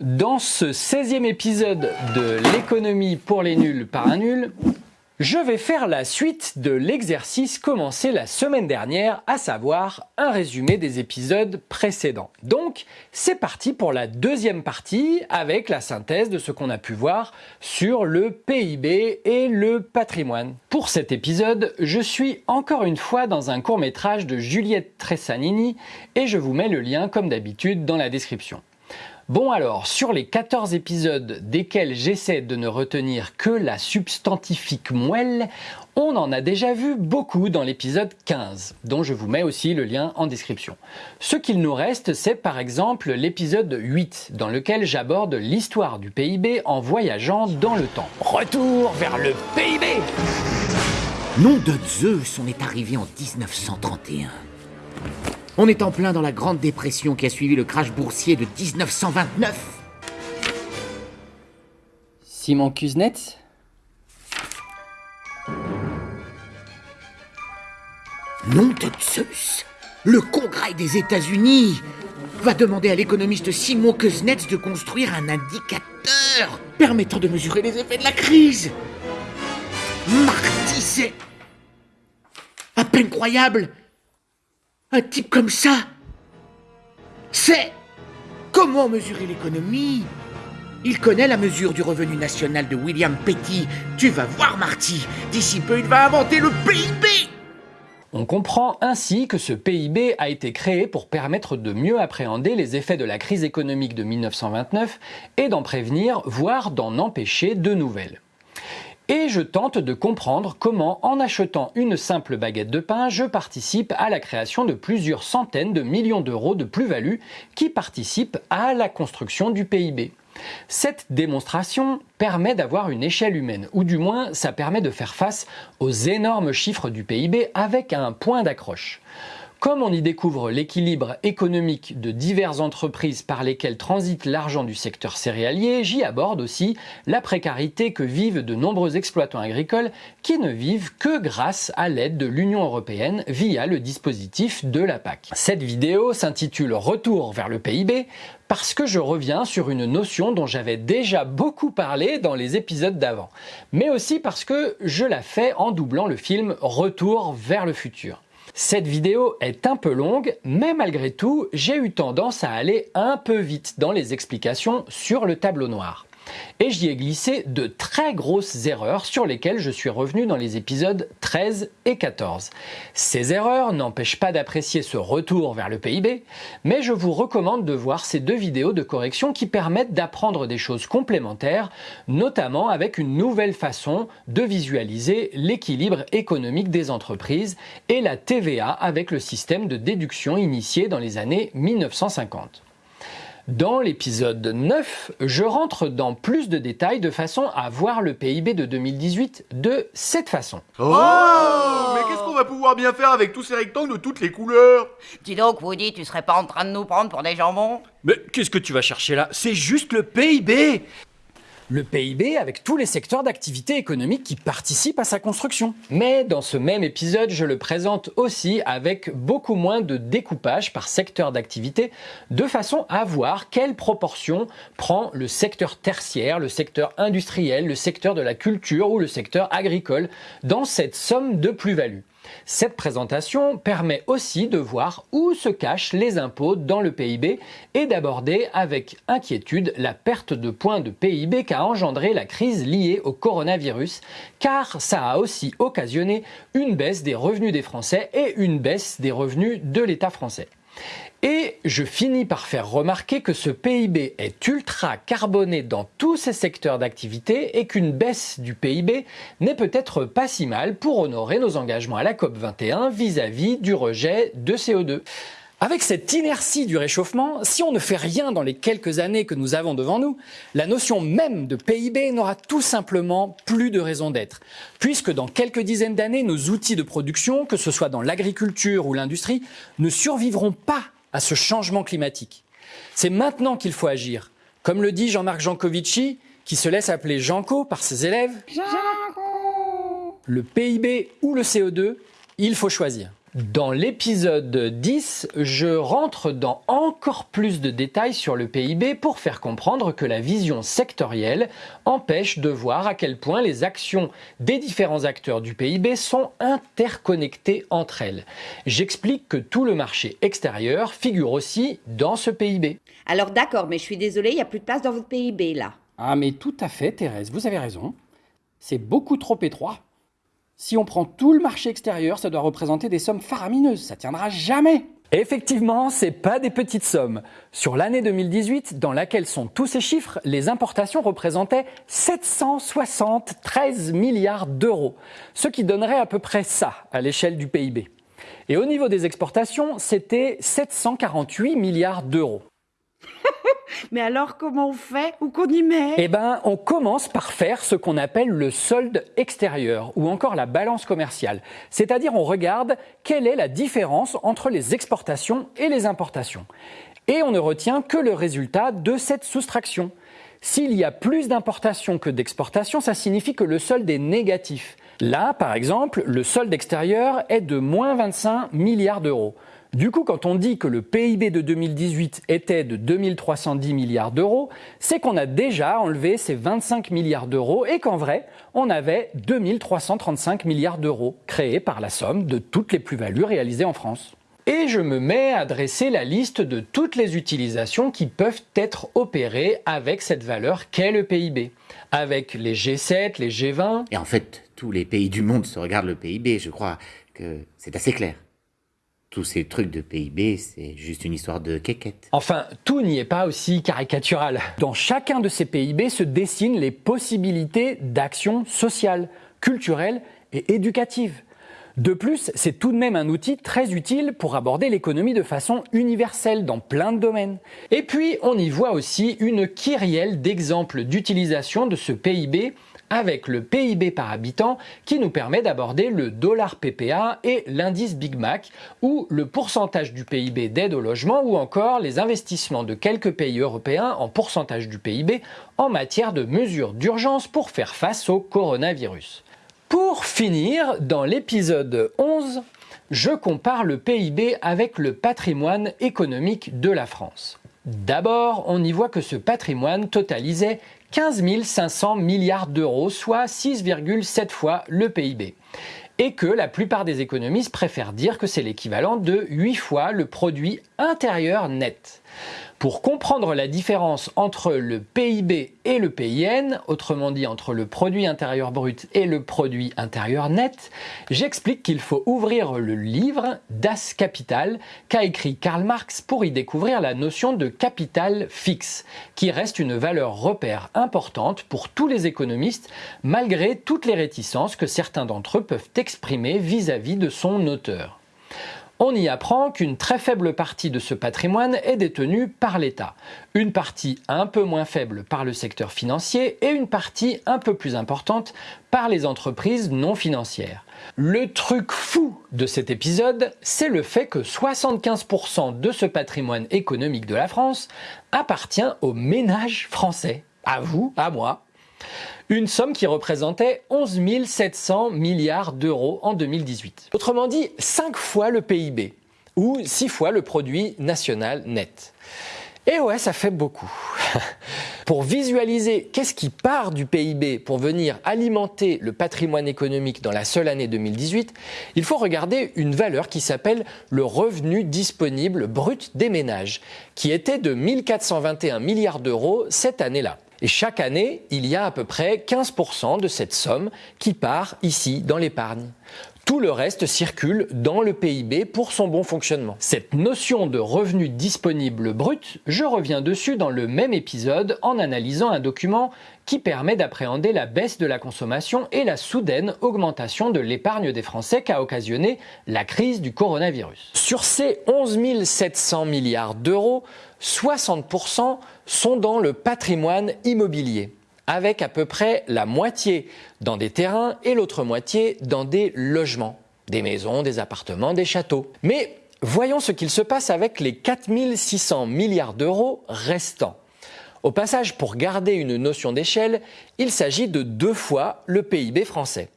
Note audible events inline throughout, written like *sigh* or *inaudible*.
Dans ce 16e épisode de l'économie pour les nuls par un nul, je vais faire la suite de l'exercice commencé la semaine dernière, à savoir un résumé des épisodes précédents. Donc, c'est parti pour la deuxième partie avec la synthèse de ce qu'on a pu voir sur le PIB et le patrimoine. Pour cet épisode, je suis encore une fois dans un court métrage de Juliette Tressanini et je vous mets le lien comme d'habitude dans la description. Bon alors, sur les 14 épisodes desquels j'essaie de ne retenir que la substantifique moelle, on en a déjà vu beaucoup dans l'épisode 15, dont je vous mets aussi le lien en description. Ce qu'il nous reste, c'est par exemple l'épisode 8, dans lequel j'aborde l'histoire du PIB en voyageant dans le temps. Retour vers le PIB Nom de Zeus, on est arrivé en 1931. On est en plein dans la grande dépression qui a suivi le crash boursier de 1929. Simon Kuznets Nom de Zeus Le Congrès des États-Unis va demander à l'économiste Simon Kuznets de construire un indicateur permettant de mesurer les effets de la crise. Marty, c'est à peine croyable un type comme ça C'est comment mesurer l'économie Il connaît la mesure du revenu national de William Petty. Tu vas voir, Marty. D'ici peu, il va inventer le PIB. On comprend ainsi que ce PIB a été créé pour permettre de mieux appréhender les effets de la crise économique de 1929 et d'en prévenir, voire d'en empêcher de nouvelles et je tente de comprendre comment, en achetant une simple baguette de pain, je participe à la création de plusieurs centaines de millions d'euros de plus-value qui participent à la construction du PIB. Cette démonstration permet d'avoir une échelle humaine, ou du moins ça permet de faire face aux énormes chiffres du PIB avec un point d'accroche. Comme on y découvre l'équilibre économique de diverses entreprises par lesquelles transite l'argent du secteur céréalier, j'y aborde aussi la précarité que vivent de nombreux exploitants agricoles qui ne vivent que grâce à l'aide de l'Union européenne via le dispositif de la PAC. Cette vidéo s'intitule Retour vers le PIB parce que je reviens sur une notion dont j'avais déjà beaucoup parlé dans les épisodes d'avant, mais aussi parce que je la fais en doublant le film Retour vers le futur. Cette vidéo est un peu longue, mais malgré tout, j'ai eu tendance à aller un peu vite dans les explications sur le tableau noir et j'y ai glissé de très grosses erreurs sur lesquelles je suis revenu dans les épisodes 13 et 14. Ces erreurs n'empêchent pas d'apprécier ce retour vers le PIB, mais je vous recommande de voir ces deux vidéos de correction qui permettent d'apprendre des choses complémentaires, notamment avec une nouvelle façon de visualiser l'équilibre économique des entreprises et la TVA avec le système de déduction initié dans les années 1950. Dans l'épisode 9, je rentre dans plus de détails de façon à voir le PIB de 2018 de cette façon. Oh, Mais qu'est-ce qu'on va pouvoir bien faire avec tous ces rectangles de toutes les couleurs? Dis donc, Woody, tu serais pas en train de nous prendre pour des jambons? Mais qu'est-ce que tu vas chercher là? C'est juste le PIB le PIB avec tous les secteurs d'activité économique qui participent à sa construction. Mais dans ce même épisode, je le présente aussi avec beaucoup moins de découpage par secteur d'activité, de façon à voir quelle proportion prend le secteur tertiaire, le secteur industriel, le secteur de la culture ou le secteur agricole dans cette somme de plus-value. Cette présentation permet aussi de voir où se cachent les impôts dans le PIB et d'aborder avec inquiétude la perte de points de PIB qu'a engendré la crise liée au coronavirus, car ça a aussi occasionné une baisse des revenus des Français et une baisse des revenus de l'État français. Et je finis par faire remarquer que ce PIB est ultra carboné dans tous ses secteurs d'activité et qu'une baisse du PIB n'est peut-être pas si mal pour honorer nos engagements à la COP21 vis-à-vis du rejet de CO2. Avec cette inertie du réchauffement, si on ne fait rien dans les quelques années que nous avons devant nous, la notion même de PIB n'aura tout simplement plus de raison d'être, puisque dans quelques dizaines d'années, nos outils de production, que ce soit dans l'agriculture ou l'industrie, ne survivront pas à ce changement climatique. C'est maintenant qu'il faut agir. Comme le dit Jean-Marc Jancovici, qui se laisse appeler Janco par ses élèves, le PIB ou le CO2, il faut choisir. Dans l'épisode 10, je rentre dans encore plus de détails sur le PIB pour faire comprendre que la vision sectorielle empêche de voir à quel point les actions des différents acteurs du PIB sont interconnectées entre elles. J'explique que tout le marché extérieur figure aussi dans ce PIB. Alors d'accord, mais je suis désolée, il n'y a plus de place dans votre PIB là. Ah mais tout à fait, Thérèse, vous avez raison. C'est beaucoup trop étroit. Si on prend tout le marché extérieur, ça doit représenter des sommes faramineuses. Ça tiendra jamais. Effectivement, c'est pas des petites sommes. Sur l'année 2018, dans laquelle sont tous ces chiffres, les importations représentaient 773 milliards d'euros, ce qui donnerait à peu près ça à l'échelle du PIB. Et au niveau des exportations, c'était 748 milliards d'euros. *laughs* Mais alors comment on fait Où qu'on y met? Eh ben, on commence par faire ce qu'on appelle le solde extérieur ou encore la balance commerciale. C'est-à-dire on regarde quelle est la différence entre les exportations et les importations. Et on ne retient que le résultat de cette soustraction. S'il y a plus d'importations que d'exportations, ça signifie que le solde est négatif. Là, par exemple, le solde extérieur est de moins 25 milliards d'euros. Du coup, quand on dit que le PIB de 2018 était de 2310 milliards d'euros, c'est qu'on a déjà enlevé ces 25 milliards d'euros et qu'en vrai, on avait 2335 milliards d'euros créés par la somme de toutes les plus-values réalisées en France. Et je me mets à dresser la liste de toutes les utilisations qui peuvent être opérées avec cette valeur qu'est le PIB. Avec les G7, les G20. Et en fait, tous les pays du monde se regardent le PIB, je crois que c'est assez clair tous ces trucs de PIB, c'est juste une histoire de quéquette. Enfin, tout n'y est pas aussi caricatural. Dans chacun de ces PIB se dessinent les possibilités d'action sociale, culturelle et éducative. De plus, c'est tout de même un outil très utile pour aborder l'économie de façon universelle dans plein de domaines. Et puis, on y voit aussi une kyrielle d'exemples d'utilisation de ce PIB avec le PIB par habitant qui nous permet d'aborder le dollar PPA et l'indice Big Mac ou le pourcentage du PIB d'aide au logement ou encore les investissements de quelques pays européens en pourcentage du PIB en matière de mesures d'urgence pour faire face au coronavirus. Pour finir, dans l'épisode 11, je compare le PIB avec le patrimoine économique de la France. D'abord, on y voit que ce patrimoine totalisait 15 500 milliards d'euros, soit 6,7 fois le PIB. Et que la plupart des économistes préfèrent dire que c'est l'équivalent de 8 fois le produit intérieur net. Pour comprendre la différence entre le PIB et le PIN, autrement dit entre le produit intérieur brut et le produit intérieur net, j'explique qu'il faut ouvrir le livre Das Kapital qu'a écrit Karl Marx pour y découvrir la notion de capital fixe, qui reste une valeur repère importante pour tous les économistes malgré toutes les réticences que certains d'entre eux peuvent exprimer vis-à-vis -vis de son auteur on y apprend qu'une très faible partie de ce patrimoine est détenue par l'État, une partie un peu moins faible par le secteur financier et une partie un peu plus importante par les entreprises non financières. Le truc fou de cet épisode, c'est le fait que 75% de ce patrimoine économique de la France appartient aux ménages français. À vous, à moi. Une somme qui représentait 11 700 milliards d'euros en 2018. Autrement dit, 5 fois le PIB, ou 6 fois le produit national net. Et ouais, ça fait beaucoup. *laughs* pour visualiser qu'est-ce qui part du PIB pour venir alimenter le patrimoine économique dans la seule année 2018, il faut regarder une valeur qui s'appelle le revenu disponible brut des ménages, qui était de 1421 milliards d'euros cette année-là. Et chaque année, il y a à peu près 15% de cette somme qui part ici dans l'épargne. Tout le reste circule dans le PIB pour son bon fonctionnement. Cette notion de revenu disponible brut, je reviens dessus dans le même épisode en analysant un document qui permet d'appréhender la baisse de la consommation et la soudaine augmentation de l'épargne des Français qu'a occasionné la crise du coronavirus. Sur ces 11 700 milliards d'euros, 60% sont dans le patrimoine immobilier avec à peu près la moitié dans des terrains et l'autre moitié dans des logements, des maisons, des appartements, des châteaux. Mais voyons ce qu'il se passe avec les 4600 milliards d'euros restants. Au passage, pour garder une notion d'échelle, il s'agit de deux fois le PIB français.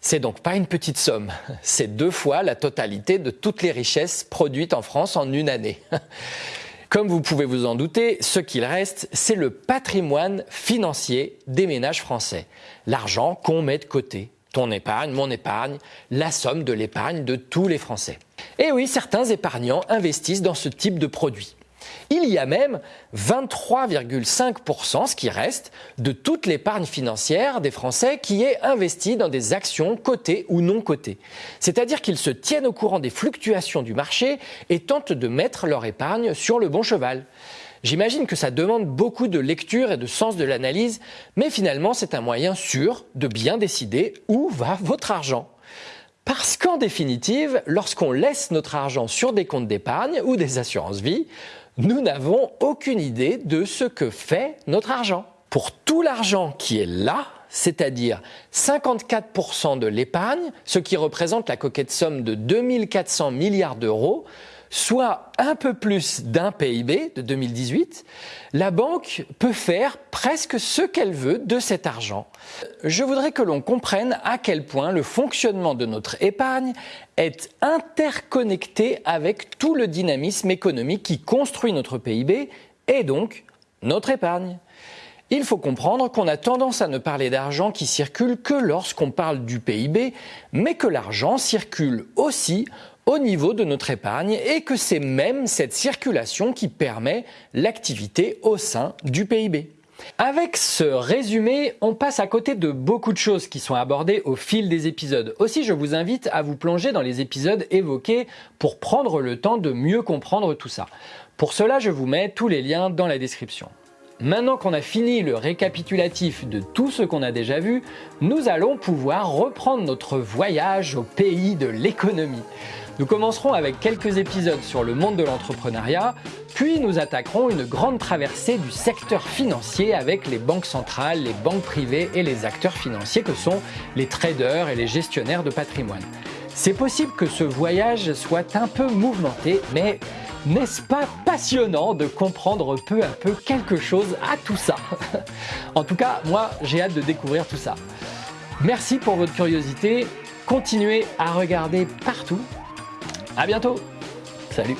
C'est donc pas une petite somme, *laughs* c'est deux fois la totalité de toutes les richesses produites en France en une année. *laughs* Comme vous pouvez vous en douter, ce qu'il reste, c'est le patrimoine financier des ménages français. L'argent qu'on met de côté. Ton épargne, mon épargne, la somme de l'épargne de tous les Français. Et oui, certains épargnants investissent dans ce type de produit. Il y a même 23,5%, ce qui reste, de toute l'épargne financière des Français qui est investie dans des actions cotées ou non cotées. C'est-à-dire qu'ils se tiennent au courant des fluctuations du marché et tentent de mettre leur épargne sur le bon cheval. J'imagine que ça demande beaucoup de lecture et de sens de l'analyse, mais finalement c'est un moyen sûr de bien décider où va votre argent. Parce qu'en définitive, lorsqu'on laisse notre argent sur des comptes d'épargne ou des assurances-vie, nous n'avons aucune idée de ce que fait notre argent. Pour tout l'argent qui est là, c'est-à-dire 54% de l'épargne, ce qui représente la coquette somme de 2400 milliards d'euros, soit un peu plus d'un PIB de 2018, la banque peut faire presque ce qu'elle veut de cet argent. Je voudrais que l'on comprenne à quel point le fonctionnement de notre épargne est interconnecté avec tout le dynamisme économique qui construit notre PIB et donc notre épargne. Il faut comprendre qu'on a tendance à ne parler d'argent qui circule que lorsqu'on parle du PIB, mais que l'argent circule aussi au niveau de notre épargne et que c'est même cette circulation qui permet l'activité au sein du PIB. Avec ce résumé, on passe à côté de beaucoup de choses qui sont abordées au fil des épisodes. Aussi, je vous invite à vous plonger dans les épisodes évoqués pour prendre le temps de mieux comprendre tout ça. Pour cela, je vous mets tous les liens dans la description. Maintenant qu'on a fini le récapitulatif de tout ce qu'on a déjà vu, nous allons pouvoir reprendre notre voyage au pays de l'économie. Nous commencerons avec quelques épisodes sur le monde de l'entrepreneuriat, puis nous attaquerons une grande traversée du secteur financier avec les banques centrales, les banques privées et les acteurs financiers que sont les traders et les gestionnaires de patrimoine. C'est possible que ce voyage soit un peu mouvementé, mais n'est-ce pas passionnant de comprendre peu à peu quelque chose à tout ça? En tout cas, moi, j'ai hâte de découvrir tout ça. Merci pour votre curiosité. Continuez à regarder partout à bientôt. Salut